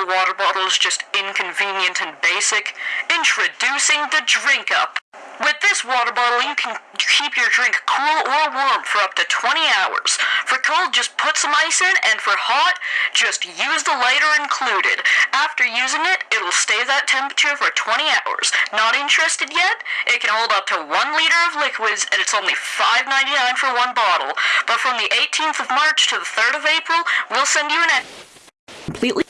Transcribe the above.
normal water bottle is just inconvenient and basic, introducing the Drink Up. With this water bottle, you can keep your drink cool or warm for up to 20 hours. For cold, just put some ice in, and for hot, just use the lighter included. After using it, it'll stay that temperature for 20 hours. Not interested yet? It can hold up to 1 liter of liquids, and it's only $5.99 for one bottle. But from the 18th of March to the 3rd of April, we'll send you an completely